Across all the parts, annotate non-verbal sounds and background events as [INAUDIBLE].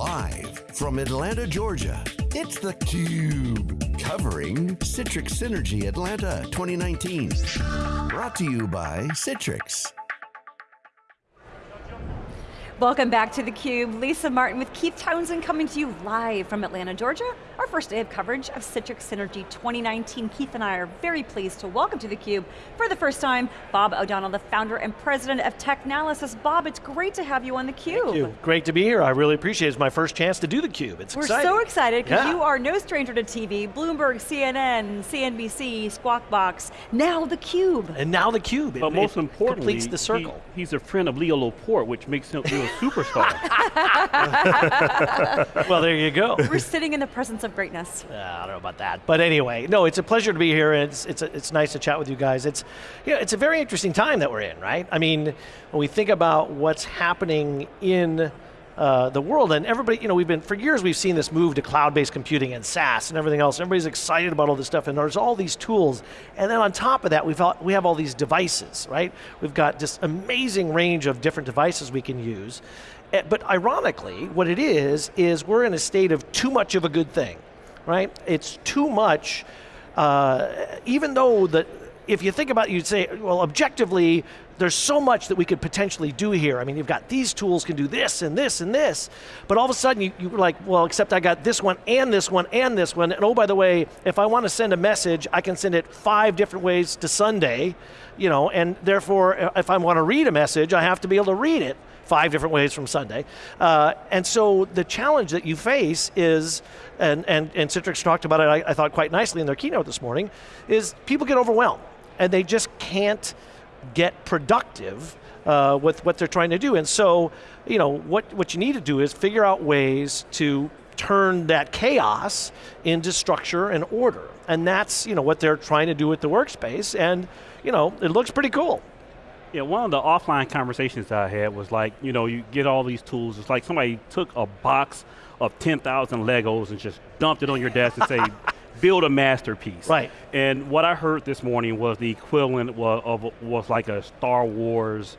Live from Atlanta, Georgia, it's theCUBE. Covering Citrix Synergy Atlanta 2019. Brought to you by Citrix. Welcome back to theCUBE. Lisa Martin with Keith Townsend coming to you live from Atlanta, Georgia. Our first day of coverage of Citrix Synergy 2019. Keith and I are very pleased to welcome to theCUBE for the first time, Bob O'Donnell, the founder and president of Technalysis. Bob, it's great to have you on theCUBE. Thank you, great to be here. I really appreciate it. It's my first chance to do theCUBE. It's We're exciting. so excited because yeah. you are no stranger to TV, Bloomberg, CNN, CNBC, Squawk Box, now theCUBE. And now theCUBE. It, But most it importantly, completes the circle. He, he's a friend of Leo Laporte, which makes him feel a superstar. [LAUGHS] well, there you go. We're sitting in the presence of greatness. Uh, I don't know about that, but anyway, no, it's a pleasure to be here. And it's it's a, it's nice to chat with you guys. It's you know, it's a very interesting time that we're in, right? I mean, when we think about what's happening in uh, the world, and everybody, you know, we've been for years we've seen this move to cloud-based computing and SaaS and everything else. Everybody's excited about all this stuff, and there's all these tools, and then on top of that, we've all, we have all these devices, right? We've got this amazing range of different devices we can use. Eh, But ironically, what it is, is we're in a state of too much of a good thing, right? It's too much, uh, even though the, if you think about it, you'd say, well, objectively, there's so much that we could potentially do here. I mean, you've got these tools can do this and this and this, but all of a sudden you, you're like, well, except I got this one and this one and this one, and oh, by the way, if I want to send a message, I can send it five different ways to Sunday, you know, and therefore, uh, if I want to read a message, I have to be able to read it five different ways from Sunday. Uh, and so the challenge that you face is, and, and, and Citrix talked about it, I, I thought quite nicely in their keynote this morning, is people get overwhelmed and they just can't get productive uh, with what they're trying to do. And so, you know, what, what you need to do is figure out ways to turn that chaos into structure and order. And that's, you know, what they're trying to do with the workspace. And, you know, it looks pretty cool. yeah, one of the offline conversations I had was like, you know, you get all these tools. It's like somebody took a box of 10,000 Legos and just dumped it on your desk and say, build a masterpiece. Right. And what I heard this morning was the equivalent wa- of, was like a Star Wars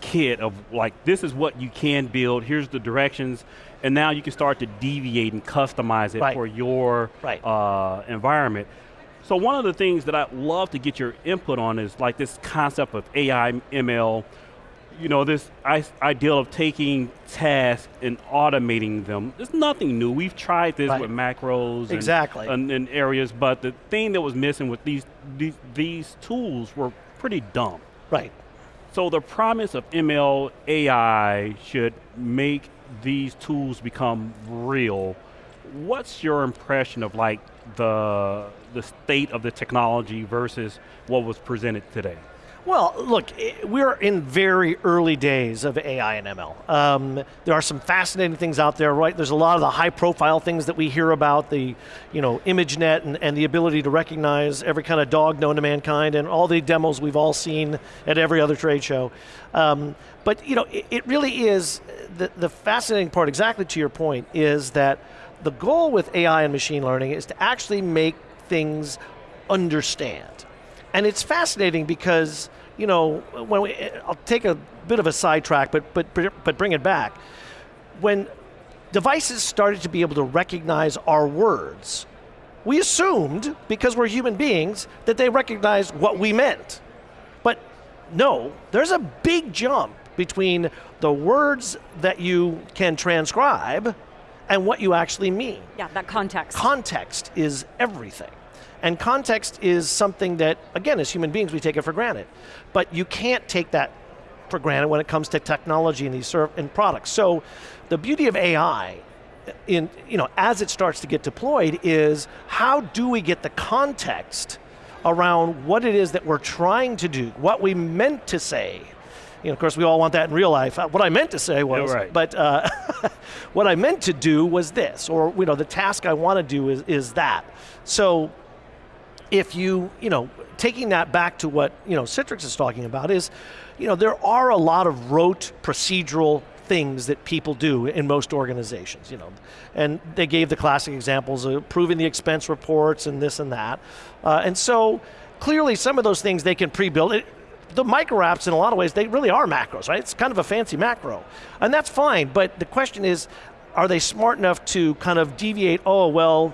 kit of like, this is what you can build, here's the directions, and now you can start to deviate and customize it Right. for your Right. uh, environment. So one of the things that I'd love to get your input on is like this concept of AI, ML, you know, this I- ideal of taking tasks and automating them. It's nothing new. We've tried this Right. with macros and- Exactly. and, and areas, but the thing that was missing with these, these, these tools were pretty dumb. Right. So the promise of ML AI should make these tools become real. What's your impression of like the the state of the technology versus what was presented today? Well, look, we're in very early days of AI and ML. Um, there are some fascinating things out there, right? There's a lot of the high profile things that we hear about, the you know, ImageNet and, and the ability to recognize every kind of dog known to mankind and all the demos we've all seen at every other trade show. Um, but you know, it, it really is, the, the fascinating part, exactly to your point, is that the goal with AI and machine learning is to actually make things understand. And it's fascinating because, you know, when we, I'll take a bit of a sidetrack, but, but, but bring it back. When devices started to be able to recognize our words, we assumed, because we're human beings, that they recognized what we meant. But no, there's a big jump between the words that you can transcribe and what you actually mean. Yeah, that context. Context is everything. And context is something that, again, as human beings, we take it for granted. But you can't take that for granted when it comes to technology and these and products. So the beauty of AI in, you know, as it starts to get deployed is how do we get the context around what it is that we're trying to do, what we meant to say. You know, of course, we all want that in real life. Uh, What I meant to say was, right. but uh, [LAUGHS] what I meant to do was this, or you know, the task I want to do is, is that. So if you, you know, taking that back to what, you know, Citrix is talking about is, you know, there are a lot of rote procedural things that people do in most organizations, you know. And they gave the classic examples of approving the expense reports and this and that. Uh, and so clearly some of those things they can pre-build. The micro apps in a lot of ways, they really are macros, right? It's kind of a fancy macro. And that's fine, but the question is, are they smart enough to kind of deviate, oh, well,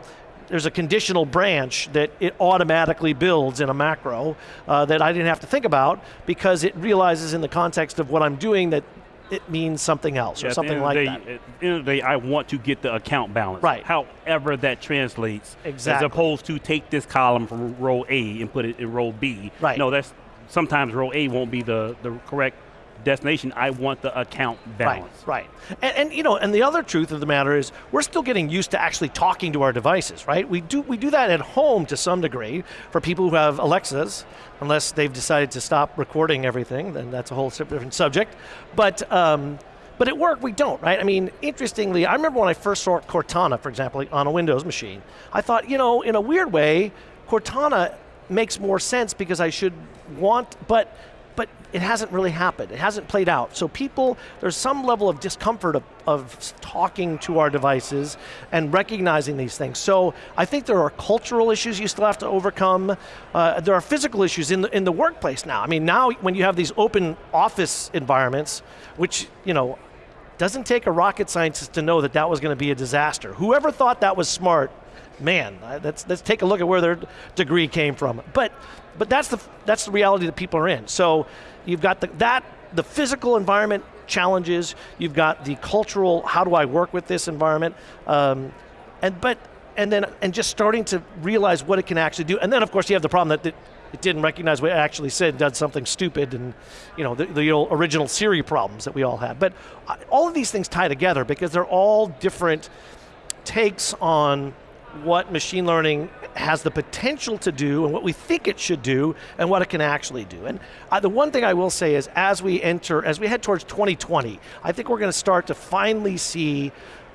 there's a conditional branch that it automatically builds in a macro uh, that I didn't have to think about because it realizes in the context of what I'm doing that it means something else Yeah, or something like the that. day, At the end of the day, I want to get the account balance. Right. However that translates. Exactly. As opposed to take this column from row A and put it in row B. Right. No, that's sometimes row A won't be the, the correct destination. I want the account balance. Right, right. And, and you know, and the other truth of the matter is we're still getting used to actually talking to our devices, right? We do we do that at home to some degree for people who have Alexas, unless they've decided to stop recording everything, then that's a whole different subject. But um, but at work we don't, right? I mean, interestingly, I remember when I first saw Cortana, for example, on a Windows machine, I thought, you know, in a weird way, Cortana makes more sense because I should want, but but it hasn't really happened. It hasn't played out. So people, there's some level of discomfort of, of talking to our devices and recognizing these things. So I think there are cultural issues you still have to overcome. Uh, there are physical issues in the, in the workplace now. I mean, now when you have these open office environments, which, you know, doesn't take a rocket scientist to know that that was going to be a disaster. Whoever thought that was smart, man, uh, let's, let's take a look at where their degree came from. But, but that's, the, that's the reality that people are in. So you've got the, that, the physical environment challenges, you've got the cultural, how do I work with this environment, um, and, but, and then and just starting to realize what it can actually do. And then of course you have the problem that, that it didn't recognize what it actually said, did something stupid, and you know the, the original Siri problems that we all had. But uh, all of these things tie together because they're all different takes on what machine learning has the potential to do and what we think it should do and what it can actually do. And uh, the one thing I will say is as we enter, as we head towards 2020, I think we're going to start to finally see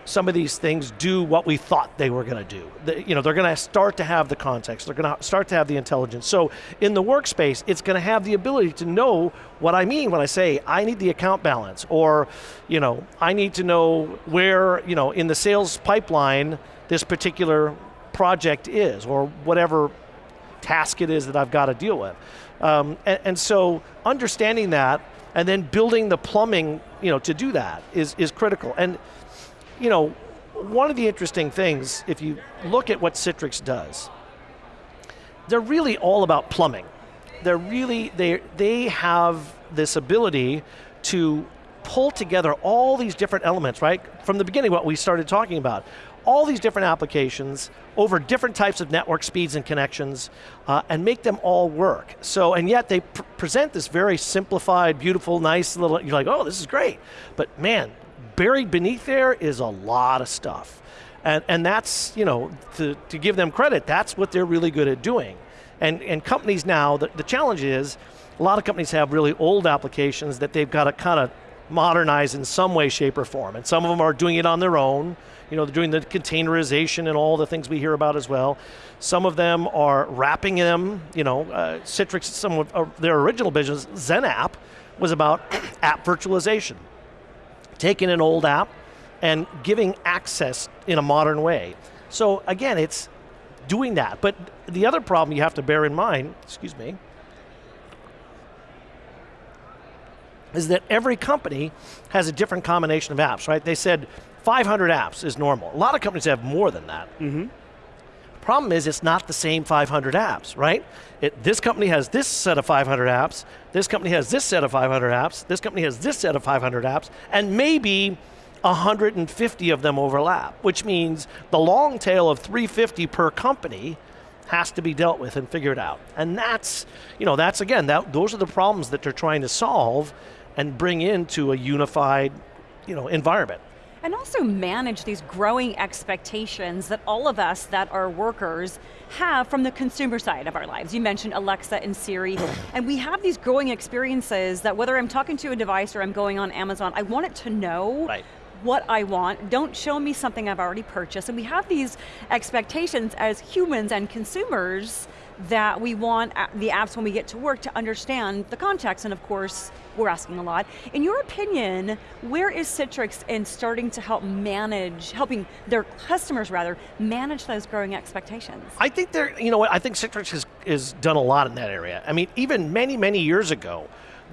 some of these things do what we thought they were going to do. The, you know, they're going to start to have the context. They're going to start to have the intelligence. So in the workspace, it's going to have the ability to know what I mean when I say I need the account balance, or you know, I need to know where you know in the sales pipeline this particular project is, or whatever task it is that I've got to deal with. Um, and, and so understanding that and then building the plumbing, you know, to do that is is critical. And you know, one of the interesting things, if you look at what Citrix does, they're really all about plumbing. They're really, they, they have this ability to pull together all these different elements, right? From the beginning, what we started talking about. All these different applications over different types of network speeds and connections uh, and make them all work. So, and yet they pr present this very simplified, beautiful, nice little, you're like, oh, this is great. But man, buried beneath there is a lot of stuff. And, and that's, you know, to, to give them credit, that's what they're really good at doing. And, and companies now, the, the challenge is, a lot of companies have really old applications that they've got to kind of modernize in some way, shape, or form. And some of them are doing it on their own. You know, they're doing the containerization and all the things we hear about as well. Some of them are wrapping them, you know, uh, Citrix, some of their original business, XenApp, was about [CLEARS THROAT] app virtualization taking an old app and giving access in a modern way. So again, it's doing that. But the other problem you have to bear in mind, excuse me, is that every company has a different combination of apps, right? They said 500 apps is normal. A lot of companies have more than that. Mm-hmm. Problem is, it's not the same 500 apps, right? It, this company has this set of 500 apps, this company has this set of 500 apps, this company has this set of 500 apps, and maybe 150 of them overlap, which means the long tail of 350 per company has to be dealt with and figured out. And that's, you know, that's again, that, those are the problems that they're trying to solve and bring into a unified, you know, environment. And also manage these growing expectations that all of us that are workers have from the consumer side of our lives. You mentioned Alexa and Siri, [COUGHS] and we have these growing experiences that whether I'm talking to a device or I'm going on Amazon, I want it to know Right. what I want. Don't show me something I've already purchased. And we have these expectations as humans and consumers that we want the apps when we get to work to understand the context, and of course, we're asking a lot. In your opinion, where is Citrix in starting to help manage, helping their customers rather, manage those growing expectations? I think they're, you know what, I think Citrix has, has done a lot in that area. I mean, even many, many years ago,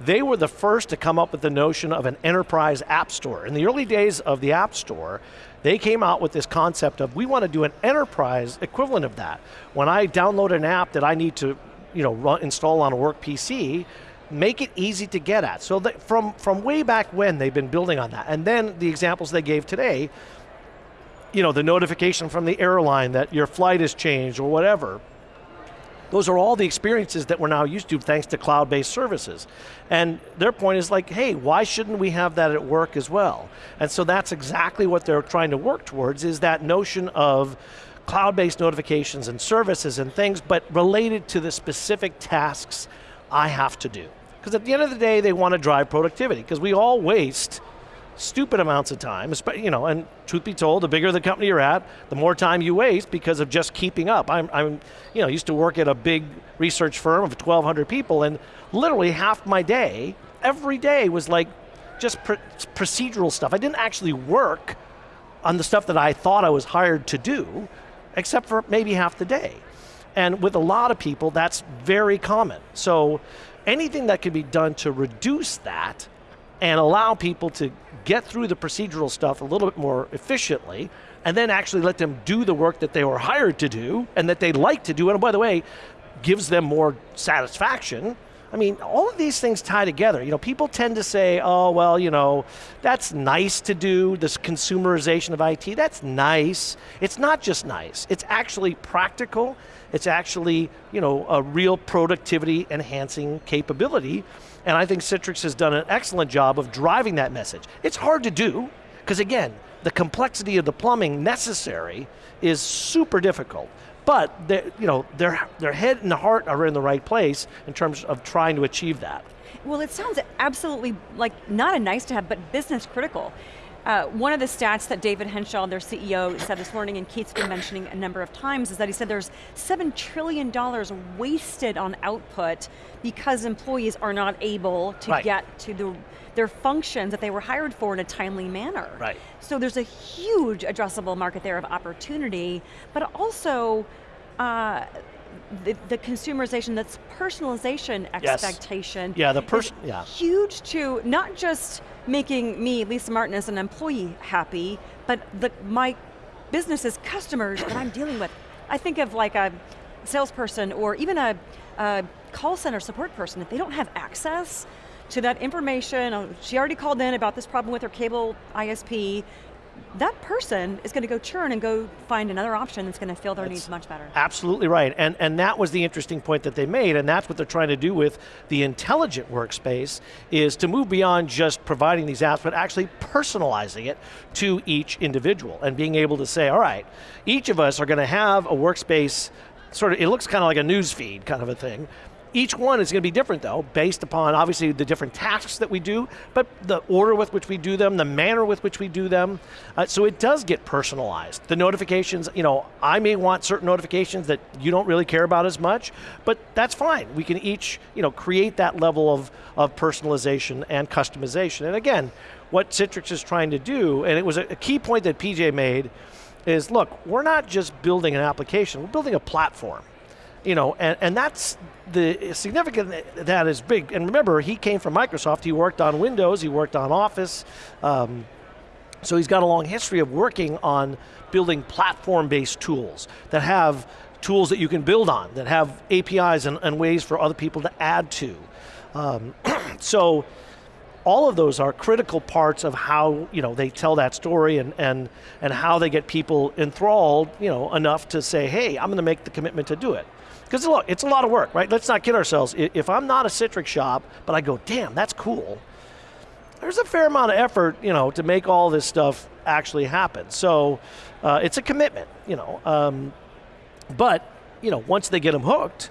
they were the first to come up with the notion of an enterprise app store. In the early days of the app store, they came out with this concept of we want to do an enterprise equivalent of that. When I download an app that I need to you know, run, install on a work PC, make it easy to get at. So that from, from way back when, they've been building on that. And then the examples they gave today, you know, the notification from the airline that your flight has changed or whatever, those are all the experiences that we're now used to thanks to cloud-based services. And their point is like, hey, why shouldn't we have that at work as well? And so that's exactly what they're trying to work towards is that notion of cloud-based notifications and services and things, but related to the specific tasks I have to do. Because at the end of the day, they want to drive productivity, because we all waste stupid amounts of time, you know, and truth be told, the bigger the company you're at, the more time you waste because of just keeping up. I'm, I'm you know, used to work at a big research firm of 1,200 people, and literally half my day, every day was like just pr procedural stuff. I didn't actually work on the stuff that I thought I was hired to do, except for maybe half the day. And with a lot of people, that's very common. So anything that can be done to reduce that and allow people to get through the procedural stuff a little bit more efficiently, and then actually let them do the work that they were hired to do and that they like to do, and by the way, gives them more satisfaction. I mean, all of these things tie together. You know, people tend to say, oh, well, you know, that's nice to do, this consumerization of IT, that's nice. It's not just nice, it's actually practical, it's actually, you know, a real productivity enhancing capability and I think Citrix has done an excellent job of driving that message. It's hard to do, because again, the complexity of the plumbing necessary is super difficult. But you know, their, their head and the heart are in the right place in terms of trying to achieve that. Well, it sounds absolutely like not a nice to have, but business critical. Uh, one of the stats that David Henshall, their CEO, said this morning, and Keith's been mentioning a number of times, is that he said there's $7 trillion wasted on output because employees are not able to right. get to the, their functions that they were hired for in a timely manner. Right. So there's a huge addressable market there of opportunity, but also, uh, the, the, consumerization, that's personalization expectation. Yes. Yeah, the person, yeah. Huge to not just making me, Lisa Martin, as an employee happy, but the, my business's customers that I'm dealing with. I think of like a salesperson or even a, a call center support person, if they don't have access to that information, oh, she already called in about this problem with her cable ISP, that person is going to go churn and go find another option that's going to fill their that's needs much better. Absolutely right, and, and that was the interesting point that they made, and that's what they're trying to do with the intelligent workspace, is to move beyond just providing these apps, but actually personalizing it to each individual, and being able to say, all right, each of us are going to have a workspace, sort of, it looks kind of like a news feed kind of a thing, each one is going to be different though, based upon obviously the different tasks that we do, but the order with which we do them, the manner with which we do them. Uh, so it does get personalized. The notifications, you know, I may want certain notifications that you don't really care about as much, but that's fine. We can each, you know, create that level of, of personalization and customization. And again, what Citrix is trying to do, and it was a, a key point that PJ made, is look, we're not just building an application, we're building a platform you know, and, and that's the significant that is big. And remember, he came from Microsoft. He worked on Windows. He worked on Office. Um, so he's got a long history of working on building platform-based tools that have tools that you can build on, that have APIs and, and ways for other people to add to. Um, [CLEARS THROAT] so all of those are critical parts of how you know they tell that story and and and how they get people enthralled you know enough to say hey i'm going to make the commitment to do it because look, it's a lot of work, right? Let's not kid ourselves. If I'm not a Citrix shop, but I go, damn, that's cool, there's a fair amount of effort, you know, to make all this stuff actually happen. So uh, it's a commitment, you know. Um, but, you know, once they get them hooked,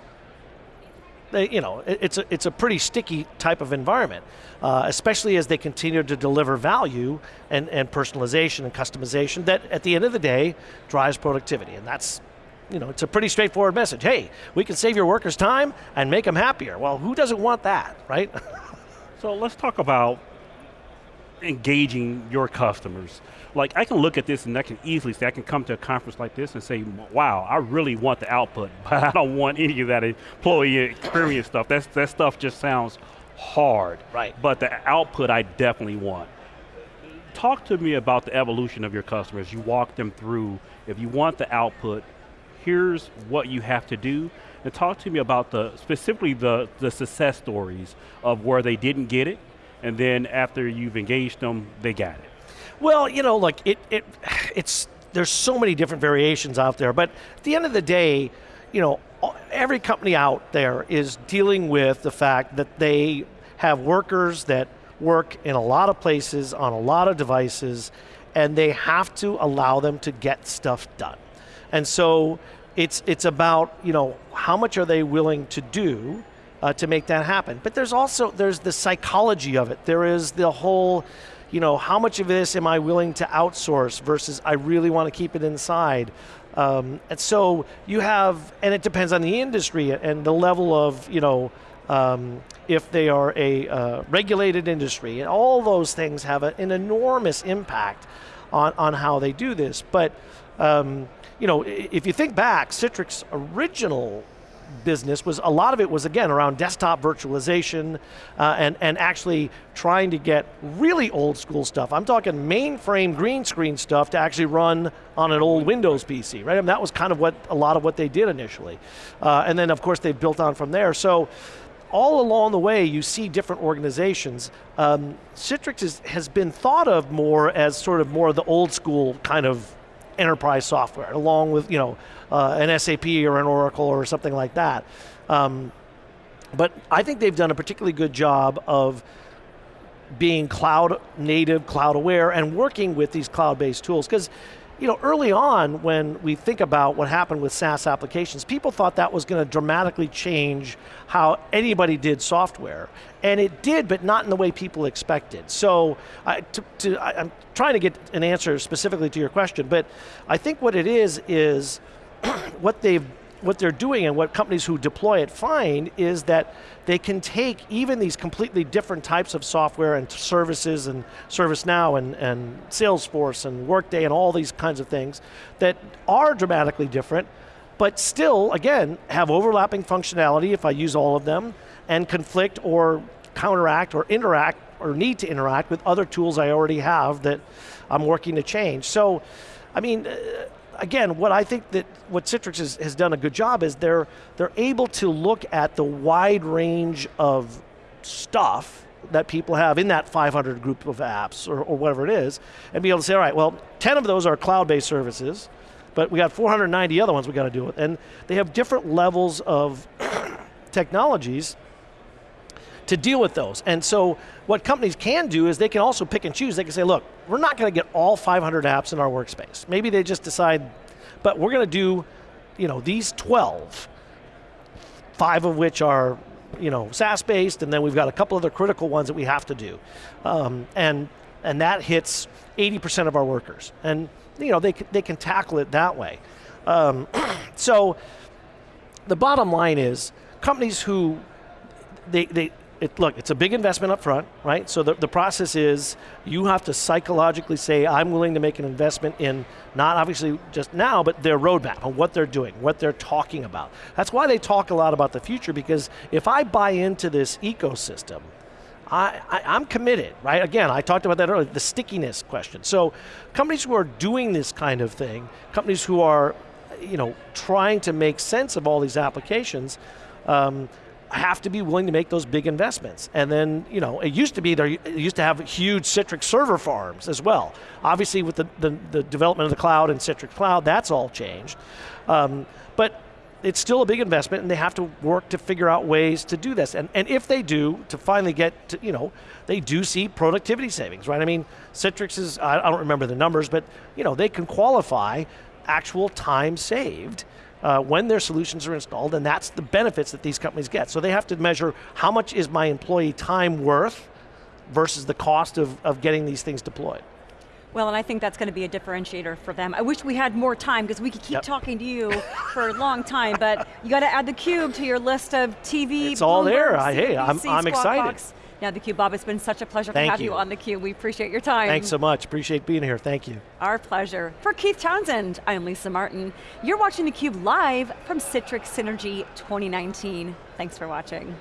they, you know, it, it's, a, it's a pretty sticky type of environment, uh, especially as they continue to deliver value and, and personalization and customization that at the end of the day drives productivity. And that's you know, it's a pretty straightforward message. Hey, we can save your workers time and make them happier. Well, who doesn't want that, right? [LAUGHS] so let's talk about engaging your customers. Like I can look at this and I can easily say, I can come to a conference like this and say, wow, I really want the output, [LAUGHS] but I don't want any of that employee experience stuff. That's, that stuff just sounds hard. Right. But the output I definitely want. Talk to me about the evolution of your customers. You walk them through. If you want the output, here's what you have to do. And talk to me about the specifically the, the success stories of where they didn't get it, and then after you've engaged them, they got it. Well, you know, like it, it, [SIGHS] it's there's so many different variations out there, but at the end of the day, you know, every company out there is dealing with the fact that they have workers that work in a lot of places on a lot of devices, and they have to allow them to get stuff done. And so it's it's about you know how much are they willing to do uh, to make that happen. But there's also there's the psychology of it. There is the whole you know how much of this am I willing to outsource versus I really want to keep it inside. Um, and so you have, and it depends on the industry and the level of, you know, um, if they are a uh, regulated industry, and all those things have a, an enormous impact on, on how they do this. But um, you know, if you think back, Citrix original business was a lot of it was again around desktop virtualization uh, and and actually trying to get really old school stuff. I'm talking mainframe green screen stuff to actually run on an old Windows PC, right? I mean, that was kind of what a lot of what they did initially, uh, and then of course they built on from there. So all along the way, you see different organizations. Um, Citrix is, has been thought of more as sort of more of the old school kind of enterprise software, along with you know uh, an SAP or an Oracle or something like that. Um, but I think they've done a particularly good job of being cloud native, cloud aware, and working with these cloud-based tools. Because you know, early on when we think about what happened with SaaS applications, people thought that was going to dramatically change how anybody did software. And it did, but not in the way people expected. So I, I'm trying to get an answer specifically to your question, but I think what it is, is [CLEARS THROAT] what they've what they're doing and what companies who deploy it find is that they can take even these completely different types of software and services and ServiceNow and, and Salesforce and Workday and all these kinds of things that are dramatically different, but still, again, have overlapping functionality if I use all of them, and conflict or counteract or interact or need to interact with other tools I already have that I'm working to change. So, I mean, uh, again, what I think that what Citrix has, has done a good job is they're, they're able to look at the wide range of stuff that people have in that 500 group of apps or, or whatever it is, and be able to say, all right, well, 10 of those are cloud-based services, but we got 490 other ones we got to deal with. And they have different levels of [COUGHS] technologies to deal with those. And so what companies can do is they can also pick and choose. They can say, look, we're not going to get all 500 apps in our workspace. Maybe they just decide, but we're going to do, you know, these 12, five of which are, you know, SaaS-based, and then we've got a couple other critical ones that we have to do. Um, and, and that hits 80% of our workers. And, you know, they, they can tackle it that way. Um, [CLEARS THROAT] so the bottom line is companies who they, they, it, look, it's a big investment up front, right? So the, the process is you have to psychologically say, I'm willing to make an investment in not obviously just now, but their roadmap and what they're doing, what they're talking about. That's why they talk a lot about the future because if I buy into this ecosystem, I, I, am committed, right? Again, I talked about that earlier, the stickiness question. So companies who are doing this kind of thing, companies who are you know, trying to make sense of all these applications, um, have to be willing to make those big investments. And then, you know, it used to be there, used to have huge Citrix server farms as well. Obviously with the, the, the development of the cloud and Citrix Cloud, that's all changed. Um, but it's still a big investment and they have to work to figure out ways to do this. And, and if they do, to finally get to, you know, they do see productivity savings, right? I mean, Citrix is, I, I don't remember the numbers, but you know, they can qualify actual time saved uh, when their solutions are installed, and that's the benefits that these companies get. So they have to measure how much is my employee time worth versus the cost of, of getting these things deployed. Well, and I think that's going to be a differentiator for them. I wish we had more time because we could keep yep. talking to you for a long time, but you got to add the cube to your list of TV. It's all there. I, hey, I'm, I'm excited. Box. Now theCUBE, Bob, it's been such a pleasure Thank to have you. you on theCUBE. We appreciate your time. Thanks so much, appreciate being here, thank you. Our pleasure. For Keith Townsend, I'm Lisa Martin. You're watching theCUBE live from Citrix Synergy 2019. Thanks for watching.